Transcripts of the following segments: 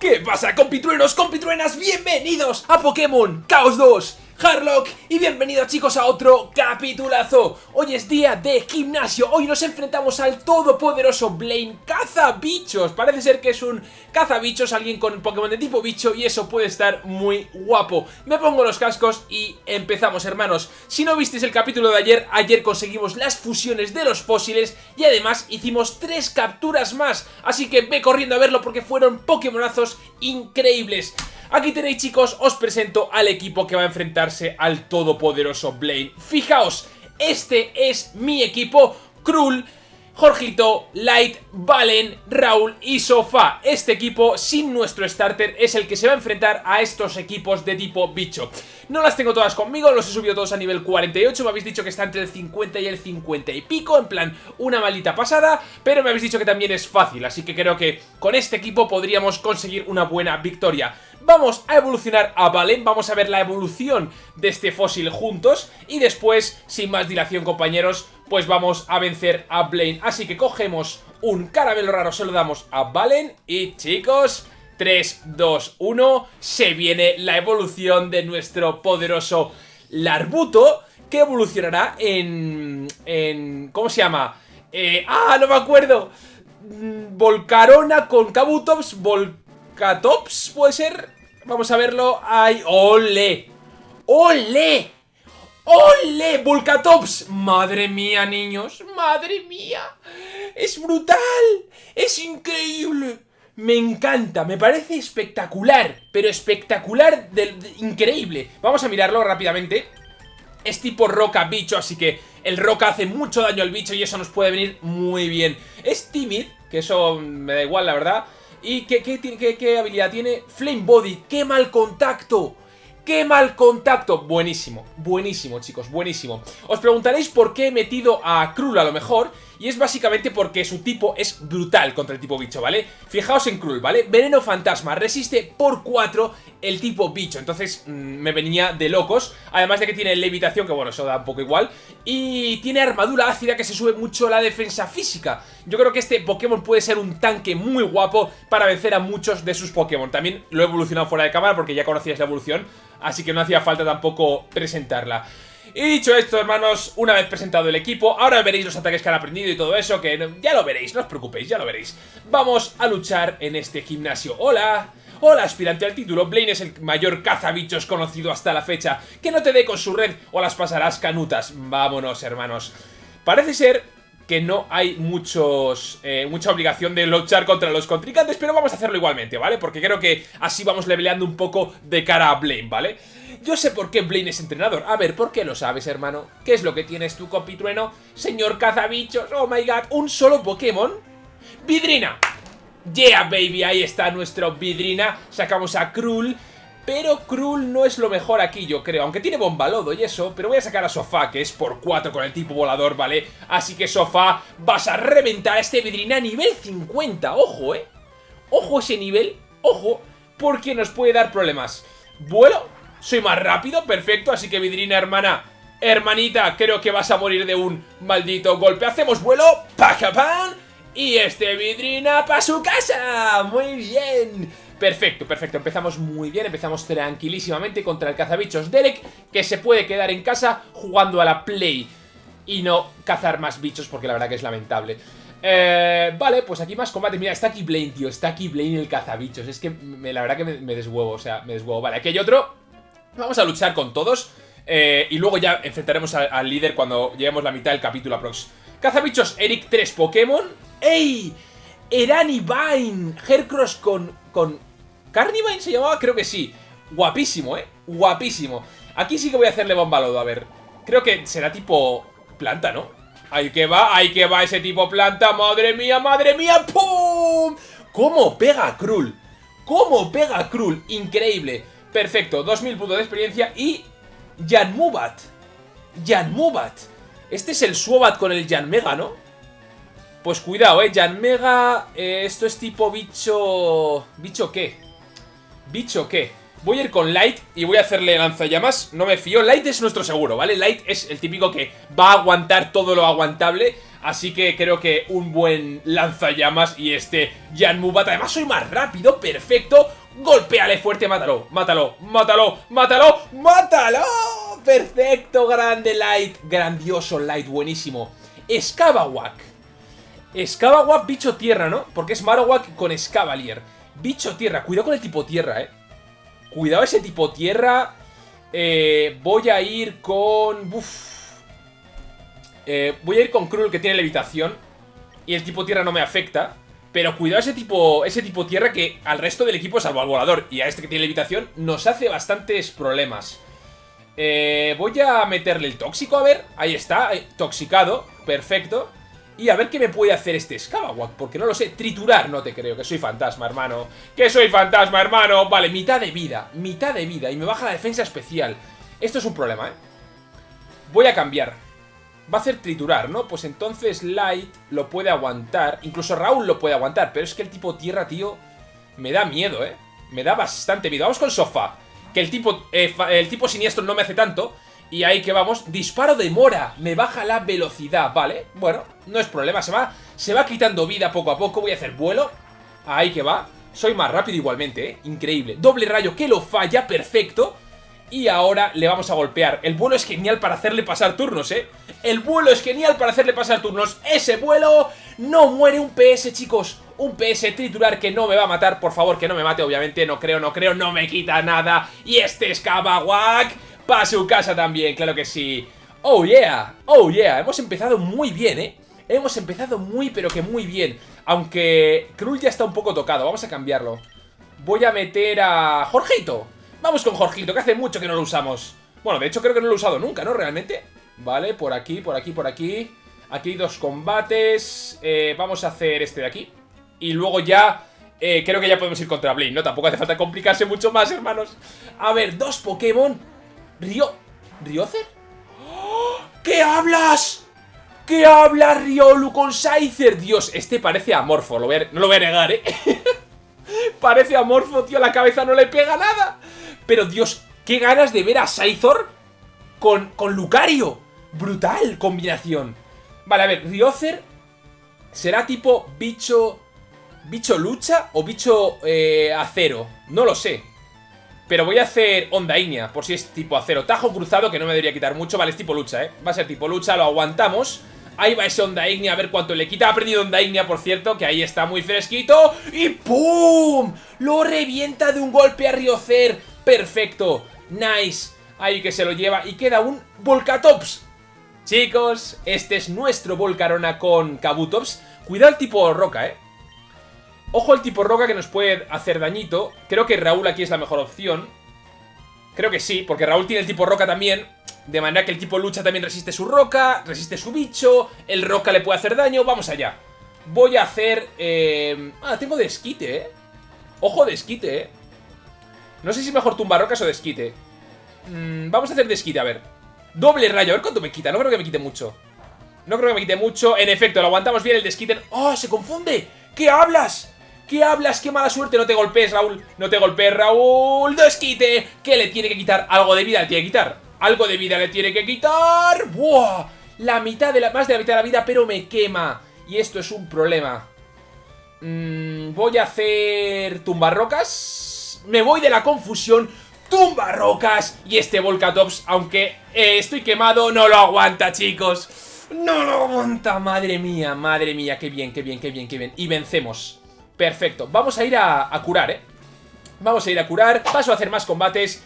¿Qué pasa compitruenos, compitruenas? Bienvenidos a Pokémon Chaos 2 Harlock y bienvenidos chicos a otro capitulazo. Hoy es día de gimnasio, hoy nos enfrentamos al todopoderoso Blaine Cazabichos. Parece ser que es un cazabichos, alguien con Pokémon de tipo bicho y eso puede estar muy guapo. Me pongo los cascos y empezamos hermanos. Si no visteis el capítulo de ayer, ayer conseguimos las fusiones de los fósiles Y además hicimos tres capturas más. Así que ve corriendo a verlo porque fueron Pokémonazos increíbles Aquí tenéis chicos, os presento al equipo que va a enfrentarse al todopoderoso Blaine Fijaos, este es mi equipo, Krull, Jorgito, Light, Valen, Raúl y Sofá. Este equipo, sin nuestro starter, es el que se va a enfrentar a estos equipos de tipo bicho. No las tengo todas conmigo, los he subido todos a nivel 48, me habéis dicho que está entre el 50 y el 50 y pico, en plan, una maldita pasada, pero me habéis dicho que también es fácil, así que creo que con este equipo podríamos conseguir una buena victoria. Vamos a evolucionar a Valen, vamos a ver la evolución de este fósil juntos y después, sin más dilación compañeros, pues vamos a vencer a Blaine. Así que cogemos un caramelo raro, se lo damos a Valen y chicos... 3, 2, 1, se viene la evolución de nuestro poderoso Larbuto, que evolucionará en... en ¿Cómo se llama? Eh, ¡Ah, no me acuerdo! Mm, Volcarona con Kabutops, Volcatops, ¿puede ser? Vamos a verlo. ¡Ay, ole! ¡Ole! ¡Ole! ¡Volcatops! ¡Madre mía, niños! ¡Madre mía! ¡Es brutal! ¡Es increíble! Me encanta, me parece espectacular Pero espectacular, increíble Vamos a mirarlo rápidamente Es tipo roca bicho, así que el roca hace mucho daño al bicho Y eso nos puede venir muy bien Es timid, que eso me da igual la verdad ¿Y qué, qué, habilidad tiene? Flame Body, qué mal contacto ¡Qué mal contacto! Buenísimo, buenísimo chicos, buenísimo Os preguntaréis por qué he metido a Krull a lo mejor Y es básicamente porque su tipo es brutal contra el tipo bicho, ¿vale? Fijaos en Krull, ¿vale? Veneno fantasma, resiste por 4 el tipo bicho Entonces mmm, me venía de locos Además de que tiene levitación, que bueno, eso da un poco igual Y tiene armadura ácida que se sube mucho la defensa física Yo creo que este Pokémon puede ser un tanque muy guapo Para vencer a muchos de sus Pokémon También lo he evolucionado fuera de cámara porque ya conocías la evolución así que no hacía falta tampoco presentarla. Y dicho esto, hermanos, una vez presentado el equipo, ahora veréis los ataques que han aprendido y todo eso, que ya lo veréis, no os preocupéis, ya lo veréis. Vamos a luchar en este gimnasio. ¡Hola! Hola, aspirante al título, Blaine es el mayor cazabichos conocido hasta la fecha. Que no te dé con su red o las pasarás canutas. Vámonos, hermanos. Parece ser que no hay muchos eh, mucha obligación de luchar contra los contrincantes, pero vamos a hacerlo igualmente, ¿vale? Porque creo que así vamos leveleando un poco de cara a Blaine, ¿vale? Yo sé por qué Blaine es entrenador. A ver, ¿por qué lo sabes, hermano? ¿Qué es lo que tienes tú, compitrueno? Señor cazabichos, oh my god, ¿un solo Pokémon? ¡Vidrina! Yeah, baby, ahí está nuestro Vidrina. Sacamos a Krull. Pero Krull no es lo mejor aquí, yo creo. Aunque tiene bombalodo y eso. Pero voy a sacar a Sofá, que es por 4 con el tipo volador, ¿vale? Así que Sofá, vas a reventar a este Vidrina a nivel 50. Ojo, ¿eh? Ojo ese nivel. Ojo. Porque nos puede dar problemas. Vuelo. Soy más rápido. Perfecto. Así que Vidrina, hermana. Hermanita, creo que vas a morir de un maldito golpe. Hacemos vuelo. ¡Pajapan! Y este Vidrina para su casa. Muy bien. Perfecto, perfecto, empezamos muy bien, empezamos tranquilísimamente contra el cazabichos Derek, que se puede quedar en casa jugando a la Play y no cazar más bichos porque la verdad que es lamentable. Eh, vale, pues aquí más combate. Mira, está aquí Blaine, tío, está aquí Blaine el cazabichos. Es que la verdad que me, deshuevo, o sea, me deshuevo. Vale, aquí hay otro. Vamos a luchar con todos eh, y luego ya enfrentaremos al, líder cuando lleguemos la mitad del capítulo aprox. Cazabichos Eric 3 Pokémon. ¡Ey! Erani Vine, Hercross con, con ¿Carnivine se llamaba? Creo que sí. Guapísimo, ¿eh? Guapísimo. Aquí sí que voy a hacerle bomba lodo, a ver. Creo que será tipo planta, ¿no? Ahí que va, ahí que va ese tipo planta. ¡Madre mía, madre mía! ¡Pum! ¿Cómo pega Krull? ¿Cómo pega Krull? Increíble. Perfecto, 2000 puntos de experiencia y... Janmubat. Janmubat. Este es el Suobat con el Janmega, ¿no? Pues cuidado, eh, Janmega, eh, esto es tipo bicho... ¿Bicho qué? ¿Bicho qué? Voy a ir con Light y voy a hacerle lanzallamas No me fío, Light es nuestro seguro, ¿vale? Light es el típico que va a aguantar todo lo aguantable Así que creo que un buen lanzallamas y este Mubat Además soy más rápido, perfecto. Golpeale fuerte, mátalo, mátalo, mátalo, mátalo, mátalo. Perfecto, grande Light. Grandioso Light, buenísimo. Scabawak. Scabawak, bicho tierra, ¿no? Porque es Marowak con Scavalier. Bicho tierra, cuidado con el tipo tierra, ¿eh? Cuidado ese tipo tierra. Eh, voy a ir con... Uf. Eh, voy a ir con Krull que tiene levitación. Y el tipo tierra no me afecta. Pero cuidado ese tipo, ese tipo tierra que al resto del equipo, salvo al volador y a este que tiene levitación, nos hace bastantes problemas. Eh, voy a meterle el tóxico, a ver. Ahí está, toxicado, perfecto. Y a ver qué me puede hacer este Scabawak, porque no lo sé. Triturar, no te creo, que soy fantasma, hermano. Que soy fantasma, hermano. Vale, mitad de vida, mitad de vida. Y me baja la defensa especial. Esto es un problema, ¿eh? Voy a cambiar. Va a hacer triturar, ¿no? Pues entonces Light lo puede aguantar. Incluso Raúl lo puede aguantar. Pero es que el tipo tierra, tío, me da miedo, ¿eh? Me da bastante miedo. Vamos con Sofá. Que el tipo, eh, el tipo siniestro no me hace tanto. Y ahí que vamos, disparo de mora, me baja la velocidad, ¿vale? Bueno, no es problema, se va, se va quitando vida poco a poco, voy a hacer vuelo, ahí que va, soy más rápido igualmente, ¿eh? Increíble, doble rayo que lo falla, perfecto, y ahora le vamos a golpear, el vuelo es genial para hacerle pasar turnos, ¿eh? El vuelo es genial para hacerle pasar turnos, ese vuelo no muere un PS, chicos, un PS triturar que no me va a matar, por favor, que no me mate, obviamente, no creo, no creo, no me quita nada, y este es Kabawak para su casa también, claro que sí. Oh yeah, oh yeah, hemos empezado muy bien, ¿eh? Hemos empezado muy pero que muy bien. Aunque Krull ya está un poco tocado, vamos a cambiarlo. Voy a meter a Jorgito. Vamos con Jorgito, que hace mucho que no lo usamos. Bueno, de hecho creo que no lo he usado nunca, ¿no? Realmente. Vale, por aquí, por aquí, por aquí. Aquí hay dos combates. Eh, Vamos a hacer este de aquí. Y luego ya eh, creo que ya podemos ir contra Blaine, ¿no? Tampoco hace falta complicarse mucho más, hermanos. A ver, dos Pokémon Río... ¿Riocer? ¿Qué hablas? ¿Qué hablas, Riolu con Scyther? Dios, este parece amorfo, lo no lo voy a negar, ¿eh? parece amorfo, tío, la cabeza no le pega nada. Pero, Dios, qué ganas de ver a Scythor con, con Lucario. Brutal combinación. Vale, a ver, Riocer será tipo bicho... ¿Bicho lucha o bicho eh, acero? No lo sé. Pero voy a hacer onda ignea, por si es tipo acero. Tajo cruzado, que no me debería quitar mucho. Vale, es tipo lucha, ¿eh? Va a ser tipo lucha, lo aguantamos. Ahí va ese onda ignea, a ver cuánto le quita. Ha aprendido onda ignea, por cierto, que ahí está muy fresquito. ¡Y ¡pum! Lo revienta de un golpe a Riocer. Perfecto. Nice. Ahí que se lo lleva. Y queda un Volcatops. Chicos, este es nuestro Volcarona con Kabutops. Cuidado el tipo roca, ¿eh? Ojo el tipo roca que nos puede hacer dañito. Creo que Raúl aquí es la mejor opción. Creo que sí, porque Raúl tiene el tipo roca también. De manera que el tipo lucha también resiste su roca, resiste su bicho, el roca le puede hacer daño. Vamos allá. Voy a hacer... Eh... Ah, tengo desquite, ¿eh? Ojo desquite, ¿eh? No sé si mejor tumba rocas o desquite. Mm, vamos a hacer desquite, a ver. Doble rayo, a ver cuánto me quita. No creo que me quite mucho. No creo que me quite mucho. En efecto, lo aguantamos bien el desquite. ¡Oh, se confunde! ¿Qué hablas? ¿Qué hablas? ¡Qué mala suerte! No te golpees, Raúl. No te golpees, Raúl. Desquite. ¿Qué le tiene que quitar? Algo de vida le tiene que quitar. Algo de vida le tiene que quitar. ¡Buah! La mitad de la... Más de la mitad de la vida, pero me quema. Y esto es un problema. Mm, voy a hacer... Tumbarrocas. Me voy de la confusión. Tumbarrocas. Y este Volcatops, aunque eh, estoy quemado, no lo aguanta, chicos. No lo aguanta. Madre mía, madre mía. Qué bien, qué bien, qué bien, qué bien. Y vencemos. Perfecto, vamos a ir a, curar, ¿eh? Vamos a ir a curar, paso a hacer más combates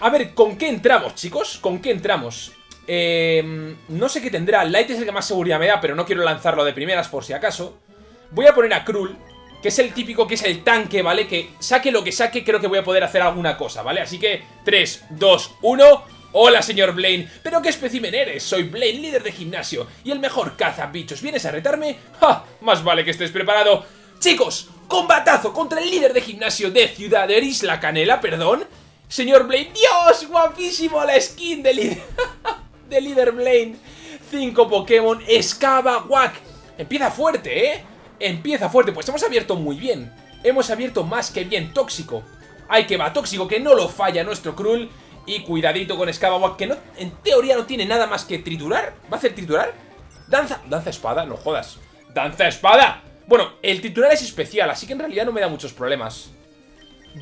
A ver, ¿con qué entramos, chicos? ¿Con qué entramos? Eh, no sé qué tendrá, Light es el que más seguridad me da Pero no quiero lanzarlo de primeras por si acaso Voy a poner a Krull Que es el típico, que es el tanque, ¿vale? Que saque lo que saque, creo que voy a poder hacer alguna cosa, ¿vale? Así que 3, 2, 1 Hola, señor Blaine. ¿Pero qué espécimen eres? Soy Blaine, líder de gimnasio y el mejor caza bichos. ¿Vienes a retarme? ¡Ja! Más vale que estés preparado. Chicos, combatazo contra el líder de gimnasio de Ciudad de Isla Canela, perdón. Señor Blaine, ¡Dios! Guapísimo la skin de líder, de líder Blaine. Cinco Pokémon, Escava, Wack. Empieza fuerte, ¿eh? Empieza fuerte, pues hemos abierto muy bien. Hemos abierto más que bien, tóxico. Hay que va, tóxico, que no lo falla nuestro Krull. Y cuidadito con Wack, que en teoría no tiene nada más que triturar. ¿Va a hacer triturar? Danza... Danza espada, no jodas. Danza espada. Bueno, el titular es especial, así que en realidad no me da muchos problemas.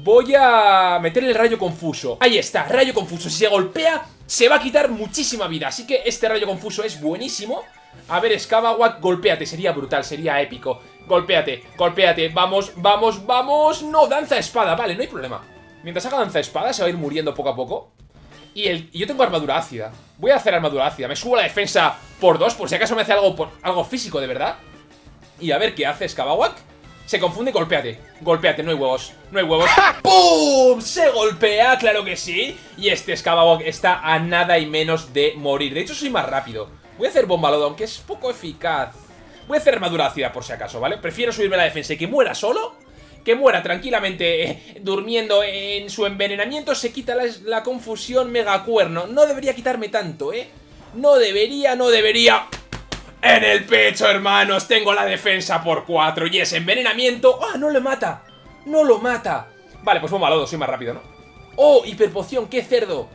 Voy a meter el rayo confuso. Ahí está, rayo confuso. Si se golpea, se va a quitar muchísima vida. Así que este rayo confuso es buenísimo. A ver, Scabawak, golpéate. Sería brutal, sería épico. Golpéate, golpéate. Vamos, vamos, vamos. No, danza espada. Vale, no hay problema. Mientras haga danza espada, se va a ir muriendo poco a poco. Y, el, yo tengo armadura ácida. Voy a hacer armadura ácida. Me subo la defensa por dos, por si acaso me hace algo, por, algo físico, de verdad. Y a ver qué hace Skabawak. Se confunde, golpéate. Golpéate, no hay huevos. No hay huevos. ¡Pum! Se golpea, claro que sí. Y este Skabawak está a nada y menos de morir. De hecho, soy más rápido. Voy a hacer bomba aunque es poco eficaz. Voy a hacer armadura ácida por si acaso, ¿vale? Prefiero subirme la defensa y que muera solo que muera tranquilamente eh, durmiendo en su envenenamiento, se quita la, la confusión megacuerno. No debería quitarme tanto, ¿eh? No debería, no debería... En el pecho, hermanos, tengo la defensa por 4 y ese envenenamiento... ¡Ah, no le mata! ¡No lo mata! Vale, pues bomba lodo, soy más rápido, ¿no? ¡Oh, hiperpoción! ¡Qué cerdo!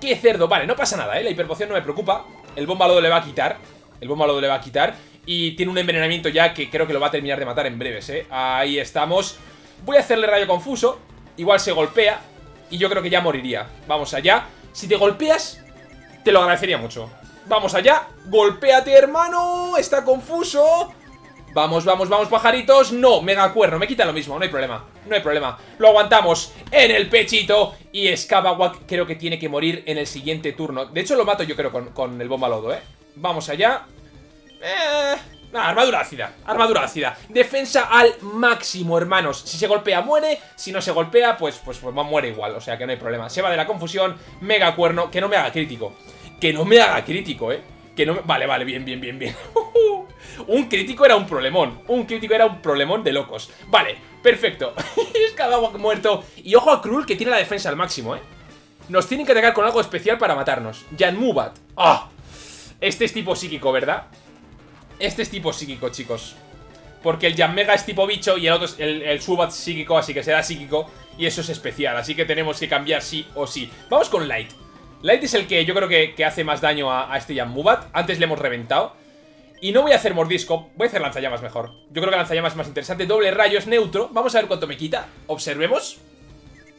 ¡Qué cerdo! Vale, no pasa nada, ¿eh? La hiperpoción no me preocupa. El bomba lodo le va a quitar. El bomba lodo le va a quitar. Y tiene un envenenamiento ya que creo que lo va a terminar de matar en breves, ¿eh? Ahí estamos. Voy a hacerle rayo confuso. Igual se golpea. Y yo creo que ya moriría. Vamos allá. Si te golpeas, te lo agradecería mucho. Vamos allá. Golpéate, hermano. Está confuso. Vamos, vamos, vamos, pajaritos. No, mega cuerno. Me quita lo mismo. No hay problema. No hay problema. Lo aguantamos en el pechito. Y Skabawak creo que tiene que morir en el siguiente turno. De hecho, lo mato yo creo con, con el bomba lodo, ¿eh? Vamos allá. Eh... armadura ácida, armadura ácida Defensa al máximo, hermanos Si se golpea, muere, si no se golpea Pues, pues, pues muere igual, o sea que no hay problema Se va de la confusión, mega cuerno Que no me haga crítico, que no me haga crítico, eh Que no me... Vale, vale, bien, bien, bien, bien. Un crítico era un problemón. Un crítico era un problemón de locos. Vale, perfecto. Es cada muerto. Y ojo a Krul que tiene la defensa al máximo, eh Nos tienen que atacar con algo especial para matarnos. Jan Mubat. ¡Ah! Este es tipo psíquico, ¿verdad? Este es tipo psíquico, chicos. Porque el Mega es tipo bicho y el otro es el, Subat psíquico, así que será psíquico. Y eso es especial, así que tenemos que cambiar sí o sí. Vamos con Light Light es el que yo creo que, hace más daño a, este Jammubat Antes le hemos reventado Y no voy a hacer mordisco, voy a hacer lanzallamas mejor Yo creo que lanzallamas es más interesante Doble rayo es neutro, vamos a ver cuánto me quita Observemos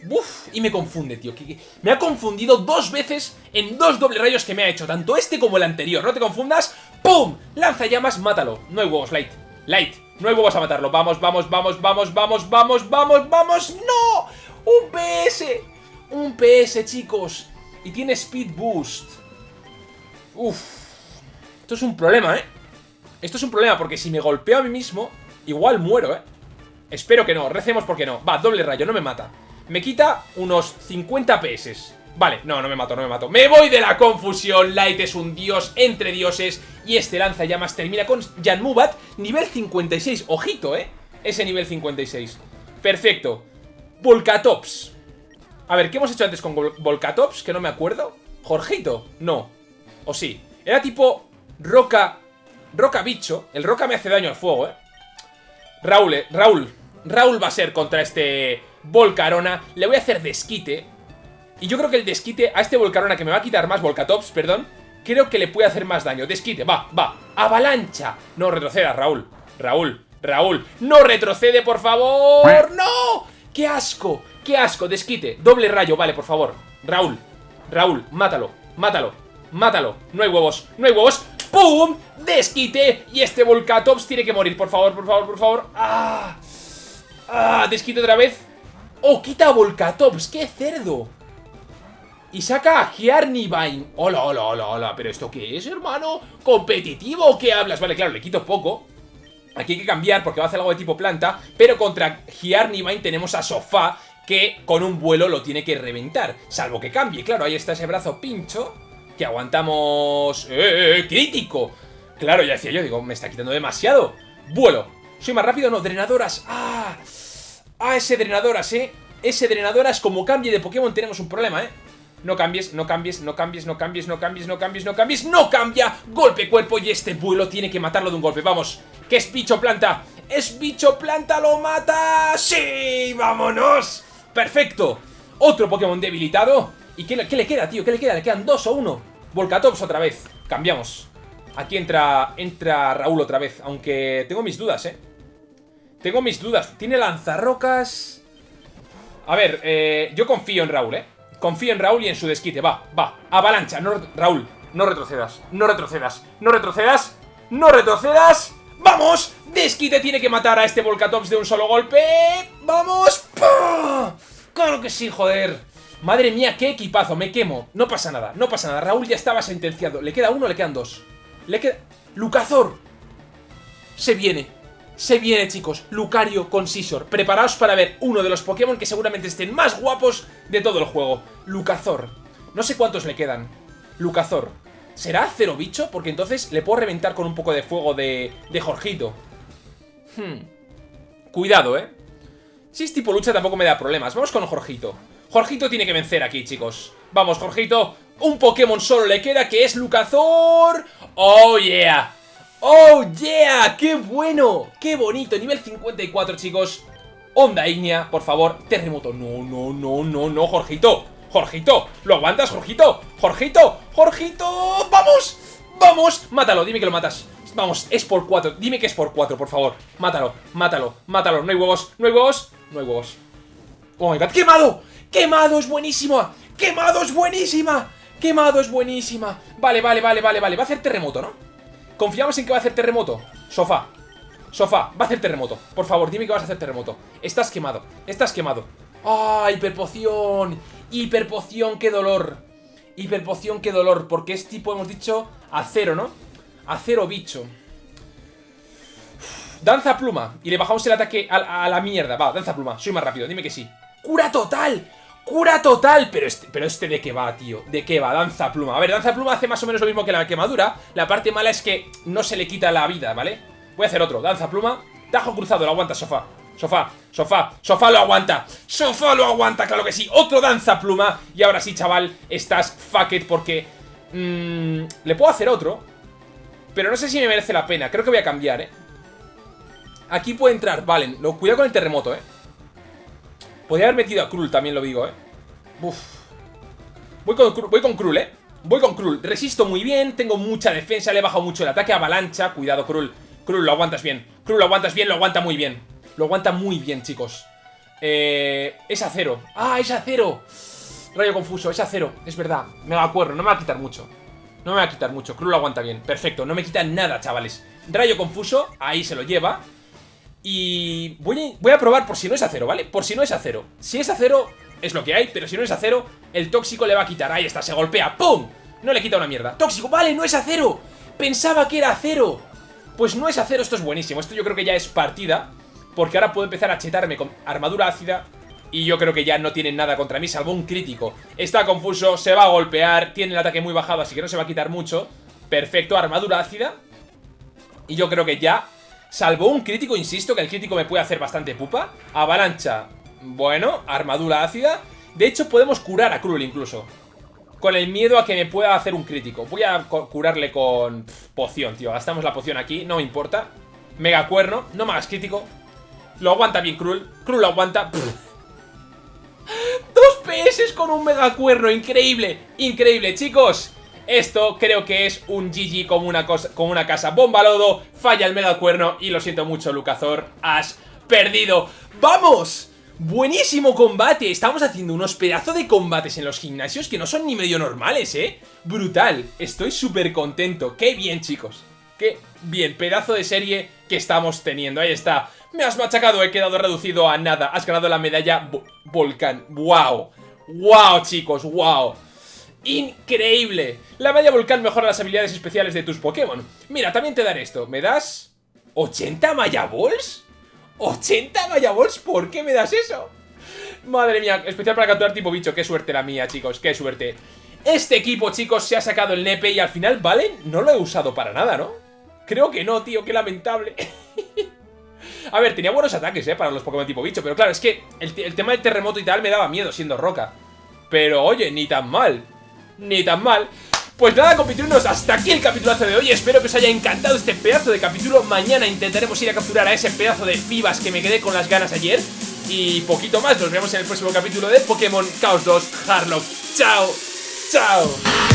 Uf, y me confunde, tío. Me ha confundido dos veces en dos doble rayos que me ha hecho. Tanto este como el anterior. No te confundas. ¡Pum! Lanza llamas, mátalo. No hay huevos, Light. Light, no hay huevos a matarlo. Vamos, vamos, vamos, vamos, vamos, vamos, vamos, vamos. ¡No! ¡Un PS! Un PS, chicos. Y tiene Speed Boost. Uf. Esto es un problema, ¿eh? Esto es un problema porque si me golpeo a mí mismo, igual muero, ¿eh? Espero que no. Recemos porque no. Va, doble rayo, no me mata. Me quita unos 50 PS. Vale, no, no me mato, no me mato. ¡Me voy de la confusión! Light es un dios entre dioses y este lanzallamas termina con Jan Mubat, nivel 56. Ojito, ¿eh? Ese nivel 56. Perfecto. Volcatops. A ver, ¿qué hemos hecho antes con Volcatops? Que no me acuerdo. ¿Jorgito? No. ¿O sí? Era tipo roca... Roca bicho. El roca me hace daño al fuego, ¿eh? Raúl, eh, Raúl. Raúl va a ser contra este Volcarona. Le voy a hacer desquite. Y yo creo que el desquite a este Volcarona que me va a quitar más Volcatops, perdón, creo que le puede hacer más daño. Desquite, va, va. Avalancha. No retroceda, Raúl. Raúl, Raúl. No retrocede, por favor. ¡No! ¡Qué asco! ¡Qué asco! Desquite. Doble rayo, vale, por favor. Raúl, Raúl, mátalo, mátalo, mátalo. No hay huevos, no hay huevos. ¡Pum! Desquite. Y este Volcatops tiene que morir, por favor, por favor, por favor. ¡Ah! ¡Ah! Desquite otra vez. ¡Oh, quita Volcatops! ¡Qué cerdo! Y saca a Giarnivine. Hola, hola, hola, hola. ¿Pero esto qué es, hermano? ¿Competitivo o qué hablas? Vale, claro, le quito poco. Aquí hay que cambiar porque va a hacer algo de tipo planta. Pero contra Giarnivine tenemos a Sofá que con un vuelo lo tiene que reventar. Salvo que cambie. Claro, ahí está ese brazo pincho que aguantamos... ¡Eh, eh, crítico! Claro, ya decía yo, digo, me está quitando demasiado. Vuelo. ¿Soy más rápido? No, drenadoras. ¡Ah! ¡Ah, ese drenadoras, eh! Ese drenadoras, como cambie de Pokémon tenemos un problema, eh. No cambies, no cambies, no cambies, no cambies, no cambies, no cambies, no cambies, no cambia. Golpe cuerpo y este vuelo tiene que matarlo de un golpe. Vamos, que es bicho planta. Es bicho planta, lo mata. ¡Sí! ¡Vámonos! Perfecto. Otro Pokémon debilitado. ¿Y qué, le queda, tío? ¿Qué le queda? ¿Le quedan dos o uno? Volcatops otra vez. Cambiamos. Aquí entra, entra Raúl otra vez, aunque tengo mis dudas, ¿eh? Tengo mis dudas. Tiene lanzarrocas... A ver, eh, yo confío en Raúl, ¿eh? Confío en Raúl y en su desquite. Va, va. Avalancha. No, Raúl, no retrocedas. No retrocedas. No retrocedas. No retrocedas. ¡Vamos! Desquite tiene que matar a este Volcatops de un solo golpe. ¡Vamos! ¡Claro que sí, joder! Madre mía, qué equipazo, me quemo. No pasa nada, no pasa nada. Raúl ya estaba sentenciado. ¿Le queda uno le quedan dos? Le queda... ¡Lucazor! Se viene. Se viene, chicos. Lucario con Scizor. Preparaos para ver uno de los Pokémon que seguramente estén más guapos de todo el juego. Lucazor. No sé cuántos le quedan. Lucazor. ¿Será cero bicho? Porque entonces le puedo reventar con un poco de fuego de, Jorgito. Hmm. Cuidado, ¿eh? Si es tipo lucha tampoco me da problemas. Vamos con Jorgito. Jorgito tiene que vencer aquí, chicos. Vamos, Jorgito. Un Pokémon solo le queda que es Lucazor. ¡Oh, yeah! ¡Oh, yeah! ¡Qué bueno! ¡Qué bonito! Nivel 54, chicos. Onda ígnea, por favor. Terremoto. No, no, no, no, no, Jorgito. Jorgito, ¿lo aguantas, Jorgito? Jorgito, Jorgito, ¡vamos! ¡Vamos! Mátalo, dime que lo matas Vamos, es por 4, dime que es por 4, por favor Mátalo, mátalo, mátalo No hay huevos, no hay huevos, no hay huevos Oh my god, ¡quemado! ¡Quemado es buenísima! ¡Quemado es buenísima! ¡Quemado es buenísima! Vale, vale, vale, vale, vale Va a hacer terremoto, ¿no? Confiamos en que va a hacer terremoto Sofá Sofá, va a hacer terremoto Por favor, dime que vas a hacer terremoto Estás quemado, estás quemado ¡Ah, hiperpoción! Hiperpoción, qué dolor. Hiperpoción, qué dolor. Porque es tipo, hemos dicho, acero, ¿no? Acero bicho. Danza pluma. Y le bajamos el ataque a, la mierda. Va, danza pluma. Soy más rápido. Dime que sí. ¡Cura total! ¡Cura total! Pero este, pero este de qué va, tío. ¿De qué va? Danza pluma. A ver, danza pluma hace más o menos lo mismo que la quemadura. La parte mala es que no se le quita la vida, ¿vale? Voy a hacer otro. Danza pluma. Tajo cruzado. Lo aguanta, sofá. Sofá, sofá, sofá lo aguanta. Sofá lo aguanta, claro que sí. Otro danza pluma. Y ahora sí, chaval, estás fuck it porque... Mmm, Le puedo hacer otro Pero no sé si me merece la pena. Creo que voy a cambiar, eh Aquí puede entrar, vale, lo, cuidado con el terremoto, eh Podría haber metido a Krul, también lo digo, eh Voy con, voy con Krul, eh Voy con Krul, resisto muy bien Tengo mucha defensa, le he bajado mucho el ataque Avalancha, cuidado Krul Krul, lo aguantas bien. Krul, lo aguantas bien, lo aguanta muy bien lo aguanta muy bien, chicos. Eh, es acero. ¡Ah, es acero! Rayo confuso, es acero. Es verdad. Me va a acuerdo, no me va a quitar mucho. No me va a quitar mucho. Cruz lo aguanta bien. Perfecto, no me quita nada, chavales. Rayo confuso, ahí se lo lleva. Y voy a, voy a probar por si no es acero, ¿vale? Por si no es acero. Si es acero, es lo que hay, pero si no es acero, el tóxico le va a quitar. Ahí está, se golpea. ¡Pum! No le quita una mierda. ¡Tóxico! ¡Vale, no es acero! Pensaba que era acero. Pues no es acero, esto es buenísimo. Esto yo creo que ya es partida. Porque ahora puedo empezar a chetarme con armadura ácida y yo creo que ya no tienen nada contra mí, salvo un crítico. Está confuso, se va a golpear, tiene el ataque muy bajado, así que no se va a quitar mucho. Perfecto, armadura ácida. Y yo creo que ya, salvo un crítico, insisto, que el crítico me puede hacer bastante pupa. Avalancha, bueno, armadura ácida. De hecho, podemos curar a Krul incluso. Con el miedo a que me pueda hacer un crítico. Voy a curarle con poción, tío. Gastamos la poción aquí, no me importa. Mega cuerno, no me hagas crítico. Lo aguanta bien Krul. Lo aguanta. Dos PS con un mega cuerno. Increíble. Increíble, chicos. Esto creo que es un GG como una, cosa, como una casa. Bomba lodo. Falla el mega cuerno. Y lo siento mucho, Lucazor. Has perdido. ¡Vamos! Buenísimo combate, estamos haciendo unos pedazos de combates en los gimnasios que no son ni medio normales, ¿eh? Brutal, estoy súper contento, qué bien chicos Qué bien, pedazo de serie que estamos teniendo, ahí está me has machacado, he quedado reducido a nada. Has ganado la medalla Volcán. ¡Wow! ¡Wow, chicos! ¡Wow! ¡Increíble! La medalla Volcán mejora las habilidades especiales de tus Pokémon. Mira, también te daré esto. ¿Me das 80 Maya Balls? ¿80 Maya Balls? ¿Por qué me das eso? Madre mía, especial para capturar tipo bicho. Qué suerte la mía, chicos, qué suerte. Este equipo, chicos, se ha sacado el nepe y al final, ¿vale? No lo he usado para nada, ¿no? Creo que no, tío, qué lamentable. A ver, tenía buenos ataques, ¿eh? Para los Pokémon tipo bicho. Pero claro, es que el, tema del terremoto y tal me daba miedo siendo roca. Pero oye, ni tan mal. Ni tan mal. Pues nada, compitruenos, hasta aquí el capitulazo de hoy Espero que os haya encantado este pedazo de capítulo Mañana intentaremos ir a capturar a ese pedazo de pibas que me quedé con las ganas ayer Y poquito más, nos vemos en el próximo capítulo de Pokémon Chaos 2 Harlock Chao, chao